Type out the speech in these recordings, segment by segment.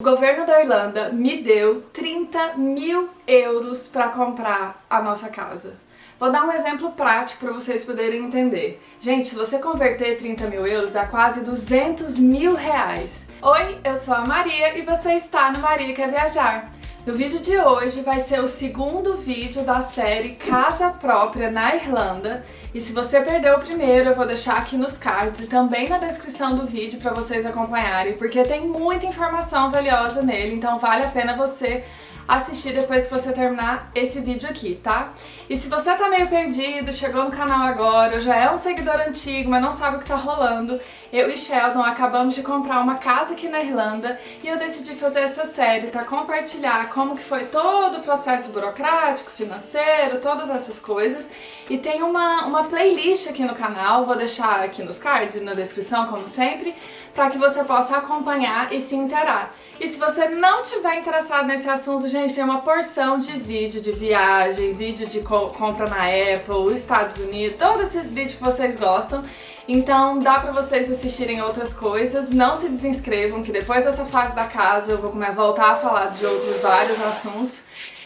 O governo da Irlanda me deu 30 mil euros para comprar a nossa casa. Vou dar um exemplo prático para vocês poderem entender. Gente, se você converter 30 mil euros, dá quase 200 mil reais. Oi, eu sou a Maria e você está no Maria Quer Viajar. No vídeo de hoje vai ser o segundo vídeo da série Casa Própria na Irlanda. E se você perdeu o primeiro, eu vou deixar aqui nos cards e também na descrição do vídeo para vocês acompanharem, porque tem muita informação valiosa nele, então vale a pena você assistir depois que você terminar esse vídeo aqui, tá? E se você tá meio perdido, chegou no canal agora, já é um seguidor antigo, mas não sabe o que tá rolando, eu e Sheldon acabamos de comprar uma casa aqui na Irlanda e eu decidi fazer essa série para compartilhar como que foi todo o processo burocrático, financeiro, todas essas coisas. E tem uma, uma playlist aqui no canal, vou deixar aqui nos cards e na descrição, como sempre, para que você possa acompanhar e se interar. E se você não tiver interessado nesse assunto, gente, tem uma porção de vídeo de viagem, vídeo de co compra na Apple, Estados Unidos, todos esses vídeos que vocês gostam. Então dá pra vocês assistirem outras coisas, não se desinscrevam que depois dessa fase da casa eu vou voltar a falar de outros vários assuntos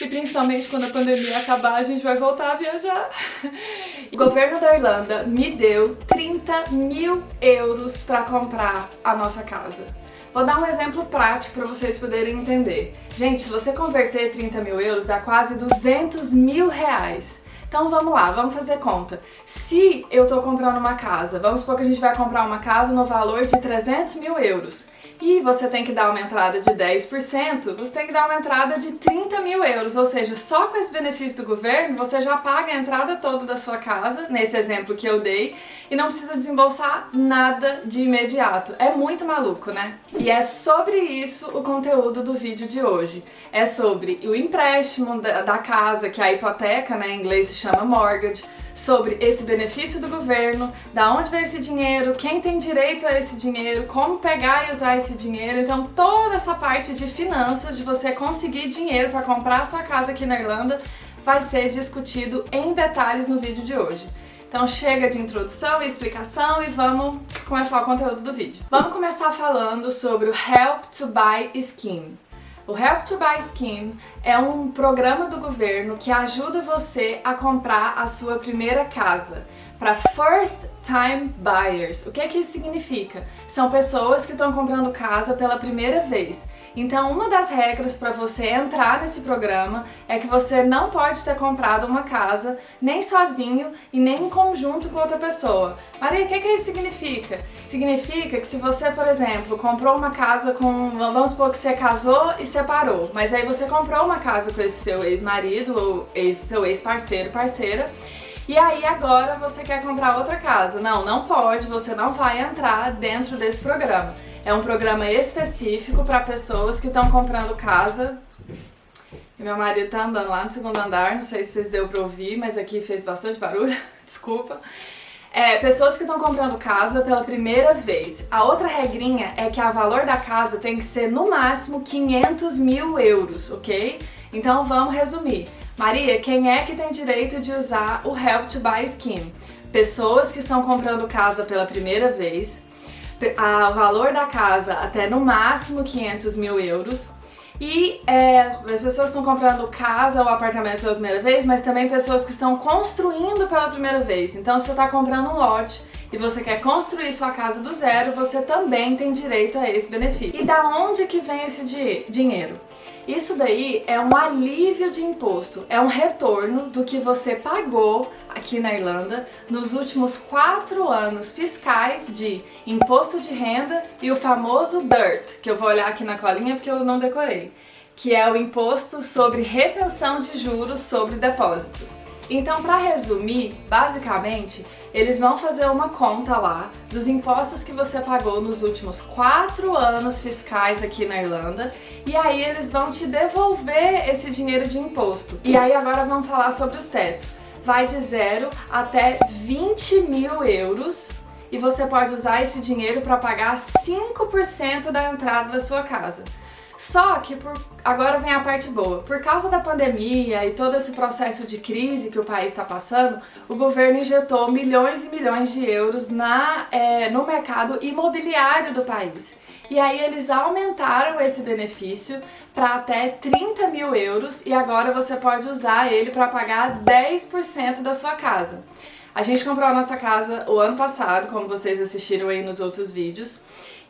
e principalmente quando a pandemia acabar a gente vai voltar a viajar. O governo da Irlanda me deu 30 mil euros para comprar a nossa casa. Vou dar um exemplo prático para vocês poderem entender. Gente, se você converter 30 mil euros dá quase 200 mil reais. Então vamos lá, vamos fazer conta. Se eu tô comprando uma casa, vamos supor que a gente vai comprar uma casa no valor de 300 mil euros e você tem que dar uma entrada de 10%, você tem que dar uma entrada de 30 mil euros, ou seja, só com esse benefício do governo você já paga a entrada toda da sua casa, nesse exemplo que eu dei, e não precisa desembolsar nada de imediato. É muito maluco, né? E é sobre isso o conteúdo do vídeo de hoje. É sobre o empréstimo da, casa, que é a hipoteca, né, em inglês se chama mortgage, sobre esse benefício do governo, da onde vem esse dinheiro, quem tem direito a esse dinheiro, como pegar e usar esse dinheiro. Então toda essa parte de finanças, de você conseguir dinheiro para comprar a sua casa aqui na Irlanda, vai ser discutido em detalhes no vídeo de hoje. Então chega de introdução e explicação e vamos começar o conteúdo do vídeo. Vamos começar falando sobre o Help to Buy Scheme. O Help to Buy Scheme é um programa do governo que ajuda você a comprar a sua primeira casa para First Time Buyers. O que é que isso significa? São pessoas que estão comprando casa pela primeira vez. Então, uma das regras para você entrar nesse programa é que você não pode ter comprado uma casa nem sozinho e nem em conjunto com outra pessoa. Maria, o que, que isso significa? Significa que se você, por exemplo, comprou uma casa com... Vamos supor que você casou e separou, mas aí você comprou uma casa com esse seu ex-marido ou ex, seu ex-parceiro, parceira, e aí agora você quer comprar outra casa. Não, não pode, você não vai entrar dentro desse programa. É um programa específico para pessoas que estão comprando casa. E meu marido tá andando lá no segundo andar, não sei se vocês deu para ouvir, mas aqui fez bastante barulho, desculpa. É, pessoas que estão comprando casa pela primeira vez. A outra regrinha é que o valor da casa tem que ser no máximo 500 mil euros, ok? Então vamos resumir. Maria, quem é que tem direito de usar o Help to Buy Scheme? Pessoas que estão comprando casa pela primeira vez, o valor da casa até no máximo 500 mil euros. E é, as pessoas estão comprando casa ou apartamento pela primeira vez, mas também pessoas que estão construindo pela primeira vez. Então, se você está comprando um lote e você quer construir sua casa do zero, você também tem direito a esse benefício. E da onde que vem esse dinheiro? Isso daí é um alívio de imposto, é um retorno do que você pagou aqui na Irlanda nos últimos quatro anos fiscais de imposto de renda e o famoso DIRT, que eu vou olhar aqui na colinha porque eu não decorei, que é o imposto sobre retenção de juros sobre depósitos. Então, para resumir, basicamente, eles vão fazer uma conta lá dos impostos que você pagou nos últimos quatro anos fiscais aqui na Irlanda e aí eles vão te devolver esse dinheiro de imposto. E aí agora vamos falar sobre os tetos. Vai de zero até 20 mil euros e você pode usar esse dinheiro para pagar 5% da entrada da sua casa. Só que por... agora vem a parte boa. Por causa da pandemia e todo esse processo de crise que o país está passando, o governo injetou milhões e milhões de euros na, é, no mercado imobiliário do país. E aí eles aumentaram esse benefício para até 30 mil euros e agora você pode usar ele para pagar 10% da sua casa. A gente comprou a nossa casa o ano passado, como vocês assistiram aí nos outros vídeos,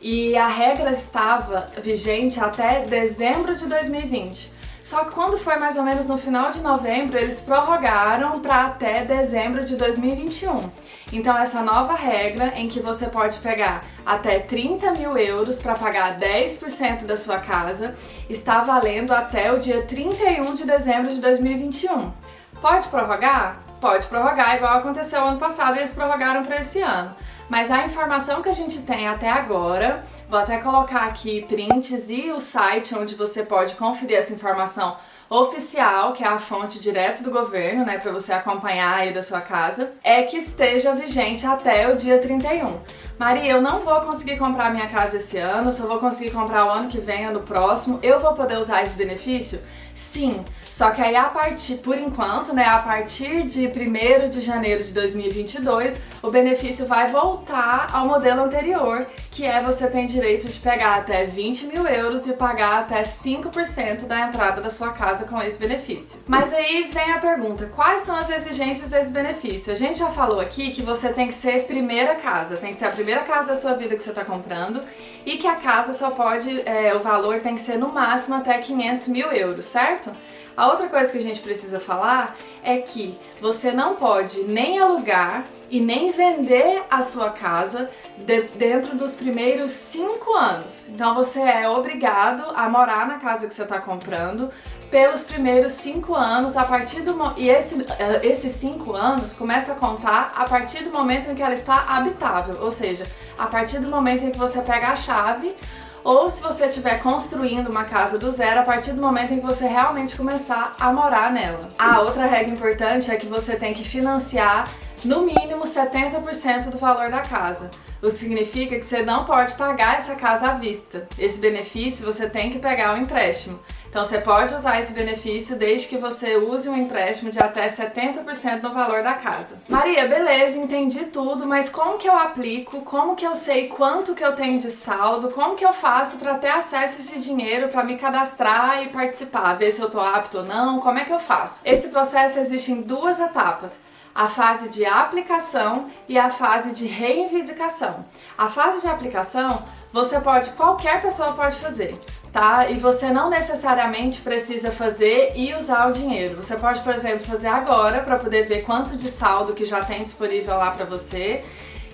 e a regra estava vigente até dezembro de 2020. Só que quando foi mais ou menos no final de novembro, eles prorrogaram para até dezembro de 2021. Então essa nova regra em que você pode pegar até 30 mil euros para pagar 10% da sua casa está valendo até o dia 31 de dezembro de 2021. Pode prorrogar? Pode prorrogar, igual aconteceu ano passado, eles prorrogaram para esse ano. Mas a informação que a gente tem até agora, vou até colocar aqui prints e o site onde você pode conferir essa informação oficial, que é a fonte direto do governo, né, para você acompanhar aí da sua casa, é que esteja vigente até o dia 31. Maria, eu não vou conseguir comprar minha casa esse ano, só vou conseguir comprar o ano que vem, ano próximo. Eu vou poder usar esse benefício? Sim, só que aí a partir, por enquanto, né, a partir de 1 de janeiro de 2022, o benefício vai voltar ao modelo anterior, que é você tem direito de pegar até 20 mil euros e pagar até 5% da entrada da sua casa com esse benefício. Mas aí vem a pergunta, quais são as exigências desse benefício? A gente já falou aqui que você tem que ser primeira casa, tem que ser a primeira casa da sua vida que você está comprando e que a casa só pode, é, o valor tem que ser no máximo até 500 mil euros, certo? A outra coisa que a gente precisa falar é que você não pode nem alugar e nem vender a sua casa de, dentro dos primeiros cinco anos. Então você é obrigado a morar na casa que você está comprando pelos primeiros cinco anos, a partir do e esse, eh, esses cinco anos começa a contar a partir do momento em que ela está habitável, ou seja, a partir do momento em que você pega a chave ou se você estiver construindo uma casa do zero a partir do momento em que você realmente começar a morar nela. A outra regra importante é que você tem que financiar no mínimo 70% do valor da casa, o que significa que você não pode pagar essa casa à vista. Esse benefício você tem que pegar o empréstimo. Então você pode usar esse benefício desde que você use um empréstimo de até 70% no valor da casa. Maria, beleza, entendi tudo, mas como que eu aplico? Como que eu sei quanto que eu tenho de saldo? Como que eu faço para ter acesso a esse dinheiro para me cadastrar e participar? Ver se eu tô apto ou não? Como é que eu faço? Esse processo existe em duas etapas a fase de aplicação e a fase de reivindicação. A fase de aplicação, você pode, qualquer pessoa pode fazer tá? E você não necessariamente precisa fazer e usar o dinheiro. Você pode, por exemplo, fazer agora para poder ver quanto de saldo que já tem disponível lá para você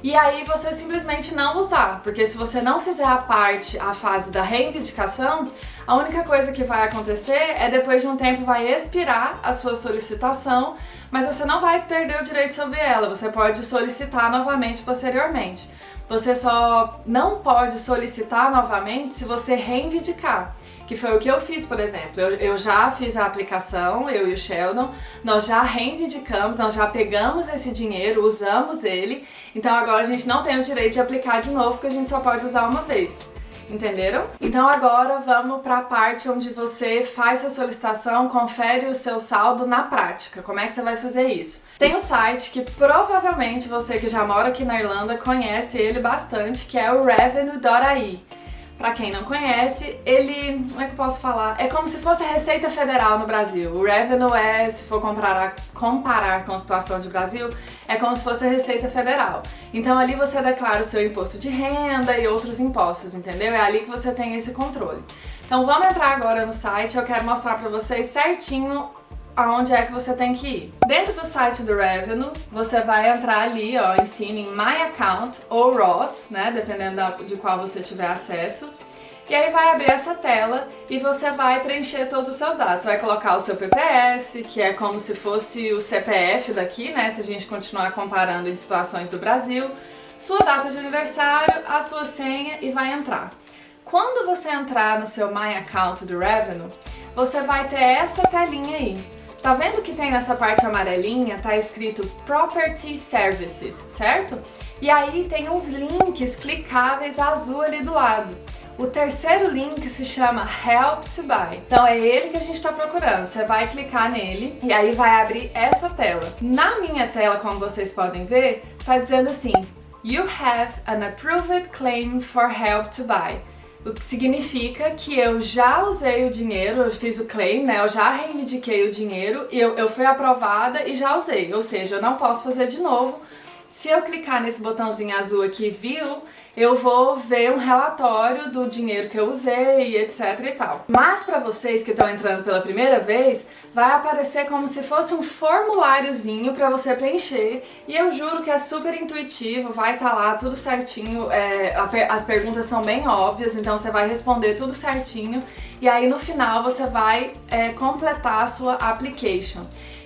e aí você simplesmente não usar, porque se você não fizer a parte, a fase da reivindicação, a única coisa que vai acontecer é depois de um tempo vai expirar a sua solicitação, mas você não vai perder o direito sobre ela, você pode solicitar novamente posteriormente. Você só não pode solicitar novamente se você reivindicar que foi o que eu fiz, por exemplo. Eu, eu, já fiz a aplicação, eu e o Sheldon, nós já reivindicamos, nós já pegamos esse dinheiro, usamos ele, então agora a gente não tem o direito de aplicar de novo, porque a gente só pode usar uma vez. Entenderam? Então agora vamos para a parte onde você faz sua solicitação, confere o seu saldo na prática. Como é que você vai fazer isso? Tem um site que provavelmente você que já mora aqui na Irlanda conhece ele bastante, que é o revenue.ai. Para quem não conhece, ele, como é que eu posso falar? É como se fosse a Receita Federal no Brasil. O revenue é, se for comparar, comparar com a situação de Brasil, é como se fosse a Receita Federal. Então ali você declara o seu imposto de renda e outros impostos, entendeu? É ali que você tem esse controle. Então vamos entrar agora no site, eu quero mostrar para vocês certinho aonde é que você tem que ir. Dentro do site do Revenue, você vai entrar ali, ó, cima em My Account ou Ross, né, dependendo de qual você tiver acesso. E aí vai abrir essa tela e você vai preencher todos os seus dados. Vai colocar o seu PPS, que é como se fosse o CPF daqui, né, se a gente continuar comparando em situações do Brasil, sua data de aniversário, a sua senha e vai entrar. Quando você entrar no seu My Account do Revenue, você vai ter essa telinha aí. Tá vendo que tem nessa parte amarelinha, tá escrito Property Services, certo? E aí tem uns links clicáveis azul ali do lado. O terceiro link se chama Help to Buy. Então é ele que a gente está procurando. Você vai clicar nele e aí vai abrir essa tela. Na minha tela, como vocês podem ver, tá dizendo assim: You have an approved claim for Help to Buy. O que significa que eu já usei o dinheiro, eu fiz o claim, né? Eu já reivindiquei o dinheiro e eu, eu fui aprovada e já usei. Ou seja, eu não posso fazer de novo. Se eu clicar nesse botãozinho azul aqui, viu, eu vou ver um relatório do dinheiro que eu usei, etc e tal. Mas para vocês que estão entrando pela primeira vez, vai aparecer como se fosse um formuláriozinho para você preencher e eu juro que é super intuitivo, vai estar tá lá tudo certinho, é, as perguntas são bem óbvias, então você vai responder tudo certinho e aí no final você vai é, completar a sua application.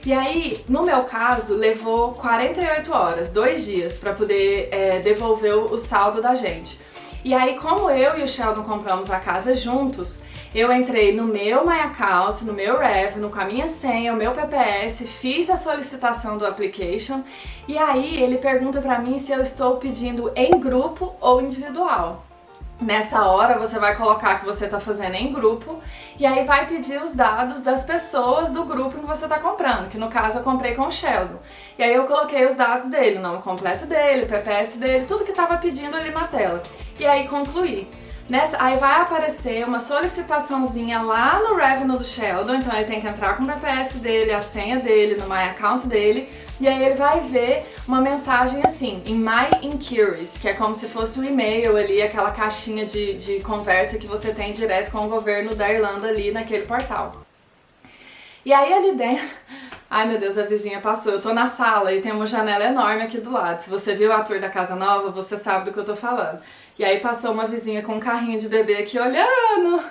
E aí, no meu caso, levou 48 horas, dois dias, para poder é, devolver o saldo da gente. E aí, como eu e o Sheldon compramos a casa juntos, eu entrei no meu My Account, no meu Revenue, com a minha senha, o meu PPS, fiz a solicitação do application e aí ele pergunta para mim se eu estou pedindo em grupo ou individual. Nessa hora você vai colocar que você está fazendo em grupo e aí vai pedir os dados das pessoas do grupo que você está comprando, que no caso eu comprei com o Sheldon. E aí eu coloquei os dados dele, o nome completo dele, PPS dele, tudo que estava pedindo ali na tela. E aí concluí. Nessa, aí vai aparecer uma solicitaçãozinha lá no Revenue do Sheldon, então ele tem que entrar com o BPS dele, a senha dele, no My Account dele, e aí ele vai ver uma mensagem assim, em My Inquiries, que é como se fosse um e-mail ali, aquela caixinha de, de conversa que você tem direto com o governo da Irlanda ali naquele portal. E aí ali dentro, ai meu Deus, a vizinha passou, eu tô na sala e tem uma janela enorme aqui do lado, se você viu a tour da casa nova, você sabe do que eu tô falando. E aí passou uma vizinha com um carrinho de bebê aqui olhando,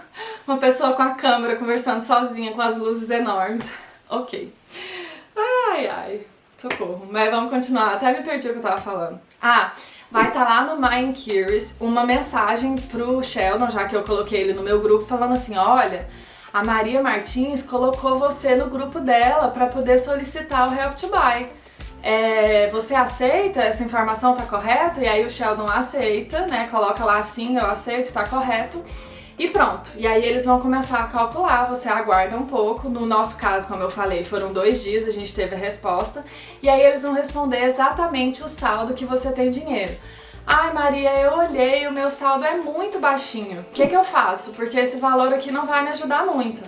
uma pessoa com a câmera conversando sozinha com as luzes enormes. ok. Ai, ai, socorro. Mas vamos continuar, até me perdi o que eu tava falando. Ah, vai estar tá lá no Mind Curious uma mensagem pro Sheldon, já que eu coloquei ele no meu grupo, falando assim, olha, a Maria Martins colocou você no grupo dela para poder solicitar o Help to Buy é, você aceita, essa informação tá correta? E aí o Sheldon aceita, né? Coloca lá assim, eu aceito, está correto. E pronto. E aí eles vão começar a calcular, você aguarda um pouco. No nosso caso, como eu falei, foram dois dias, a gente teve a resposta. E aí eles vão responder exatamente o saldo que você tem dinheiro. Ai Maria, eu olhei, o meu saldo é muito baixinho. O que, que eu faço? Porque esse valor aqui não vai me ajudar muito.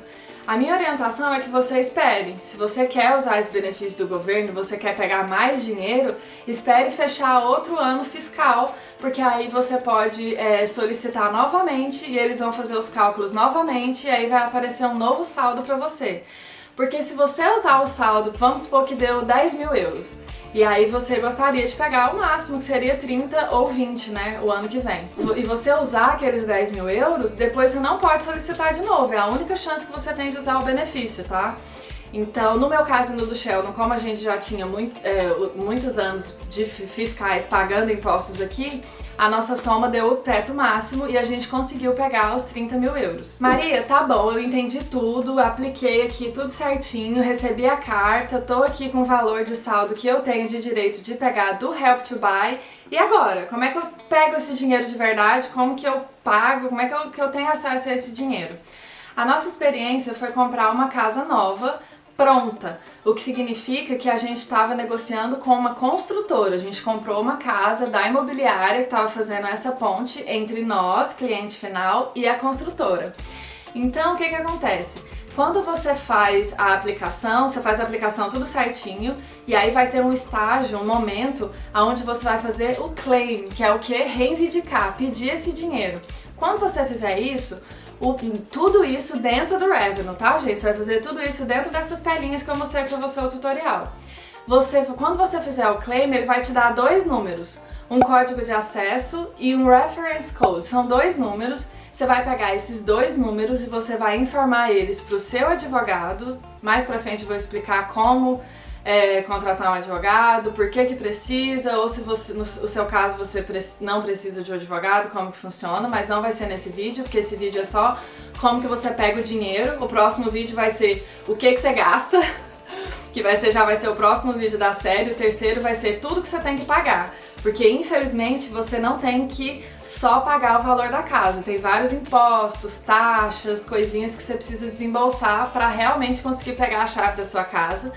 A minha orientação é que você espere. Se você quer usar esse benefício do governo, você quer pegar mais dinheiro, espere fechar outro ano fiscal, porque aí você pode é, solicitar novamente e eles vão fazer os cálculos novamente e aí vai aparecer um novo saldo para você. Porque se você usar o saldo, vamos supor que deu 10 mil euros, e aí você gostaria de pegar o máximo, que seria 30 ou 20, né, o ano que vem. E você usar aqueles 10 mil euros, depois você não pode solicitar de novo, é a única chance que você tem de usar o benefício, tá? Então, no meu caso no do Sheldon, como a gente já tinha muito, é, muitos anos de fiscais pagando impostos aqui, a nossa soma deu o teto máximo e a gente conseguiu pegar os 30 mil euros. Maria, tá bom, eu entendi tudo, apliquei aqui tudo certinho, recebi a carta, tô aqui com o valor de saldo que eu tenho de direito de pegar do Help to Buy. E agora? Como é que eu pego esse dinheiro de verdade? Como que eu pago? Como é que eu, que eu tenho acesso a esse dinheiro? A nossa experiência foi comprar uma casa nova pronta, o que significa que a gente estava negociando com uma construtora. A gente comprou uma casa da imobiliária que estava fazendo essa ponte entre nós, cliente final, e a construtora. Então, o que, que acontece? Quando você faz a aplicação, você faz a aplicação tudo certinho e aí vai ter um estágio, um momento onde você vai fazer o claim, que é o que? Reivindicar, pedir esse dinheiro. Quando você fizer isso, o, tudo isso dentro do Revenue, tá, gente? Você vai fazer tudo isso dentro dessas telinhas que eu mostrei pra você no tutorial. Você, quando você fizer o claim, ele vai te dar dois números, um código de acesso e um reference code. São dois números. Você vai pegar esses dois números e você vai informar eles para o seu advogado. Mais pra frente eu vou explicar como é, contratar um advogado, por que que precisa, ou se você, no seu caso você não precisa de um advogado, como que funciona, mas não vai ser nesse vídeo, porque esse vídeo é só como que você pega o dinheiro. O próximo vídeo vai ser o que que você gasta, que vai ser, já vai ser o próximo vídeo da série, o terceiro vai ser tudo que você tem que pagar. Porque infelizmente você não tem que só pagar o valor da casa, tem vários impostos, taxas, coisinhas que você precisa desembolsar para realmente conseguir pegar a chave da sua casa.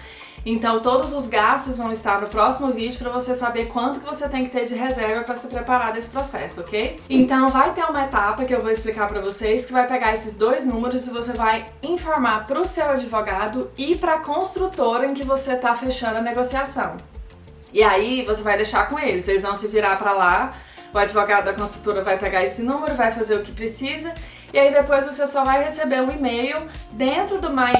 Então todos os gastos vão estar no próximo vídeo para você saber quanto que você tem que ter de reserva para se preparar desse processo, ok? Então vai ter uma etapa que eu vou explicar para vocês que vai pegar esses dois números e você vai informar para o seu advogado e para a construtora em que você está fechando a negociação. E aí você vai deixar com eles, eles vão se virar para lá, o advogado da construtora vai pegar esse número, vai fazer o que precisa e aí depois você só vai receber um e-mail dentro do My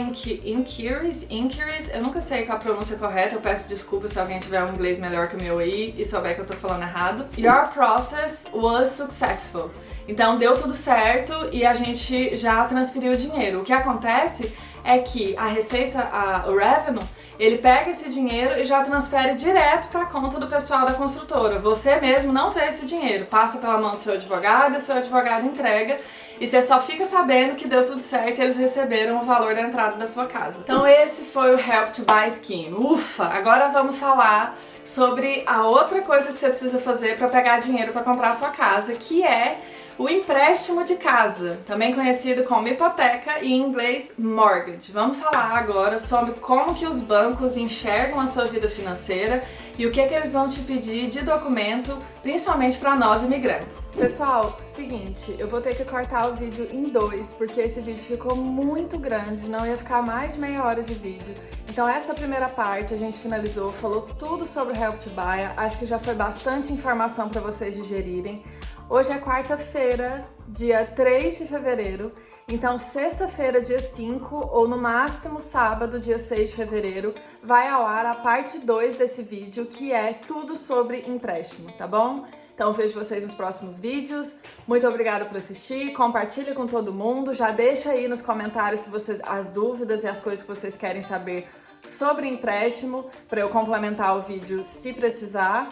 Inquiries, Inquiries, eu nunca sei qual a pronúncia correta, eu peço desculpa se alguém tiver um inglês melhor que o meu aí e souber que eu tô falando errado. Your process was successful. Então deu tudo certo e a gente já transferiu o dinheiro. O que acontece é que a receita, a, o revenue, ele pega esse dinheiro e já transfere direto para a conta do pessoal da construtora. Você mesmo não vê esse dinheiro, passa pela mão do seu advogado, seu advogado entrega e você só fica sabendo que deu tudo certo e eles receberam o valor da entrada da sua casa. Então esse foi o Help to Buy Scheme. Ufa! Agora vamos falar sobre a outra coisa que você precisa fazer para pegar dinheiro para comprar a sua casa, que é o empréstimo de casa, também conhecido como hipoteca e em inglês mortgage. Vamos falar agora sobre como que os bancos enxergam a sua vida financeira e o que, é que eles vão te pedir de documento, principalmente para nós imigrantes. Pessoal, seguinte, eu vou ter que cortar o vídeo em dois, porque esse vídeo ficou muito grande, não ia ficar mais de meia hora de vídeo. Então essa primeira parte a gente finalizou, falou tudo sobre o Help to Buy, acho que já foi bastante informação para vocês digerirem. Hoje é quarta-feira, dia 3 de fevereiro, então sexta-feira, dia 5, ou no máximo sábado, dia 6 de fevereiro, vai ao ar a parte 2 desse vídeo, que é tudo sobre empréstimo, tá bom? Então vejo vocês nos próximos vídeos. Muito obrigada por assistir, compartilha com todo mundo, já deixa aí nos comentários se você, as dúvidas e as coisas que vocês querem saber sobre empréstimo, para eu complementar o vídeo se precisar.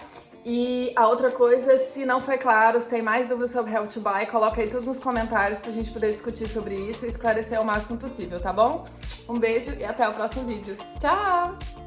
E a outra coisa, se não foi claro, se tem mais dúvidas sobre Help to Buy, coloca aí tudo nos comentários pra gente poder discutir sobre isso e esclarecer o máximo possível, tá bom? Um beijo e até o próximo vídeo. Tchau!